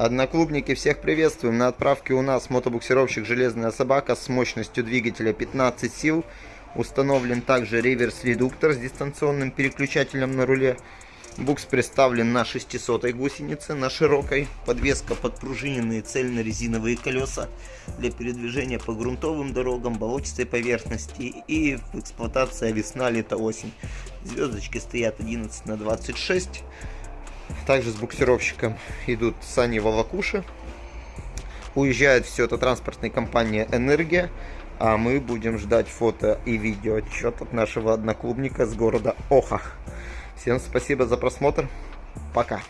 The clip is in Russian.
Одноклубники, всех приветствуем. На отправке у нас мотобуксировщик «Железная собака» с мощностью двигателя 15 сил. Установлен также реверс-редуктор с дистанционным переключателем на руле. Букс представлен на 600 гусенице, на широкой. Подвеска подпружиненные цельно-резиновые колеса для передвижения по грунтовым дорогам, болотистой поверхности и эксплуатация весна, лето, осень. Звездочки стоят 11 на 26. Также с буксировщиком идут сани Волокуши. Уезжает все это транспортная компания «Энергия». А мы будем ждать фото и видео отчет от нашего одноклубника с города Оха. Всем спасибо за просмотр. Пока.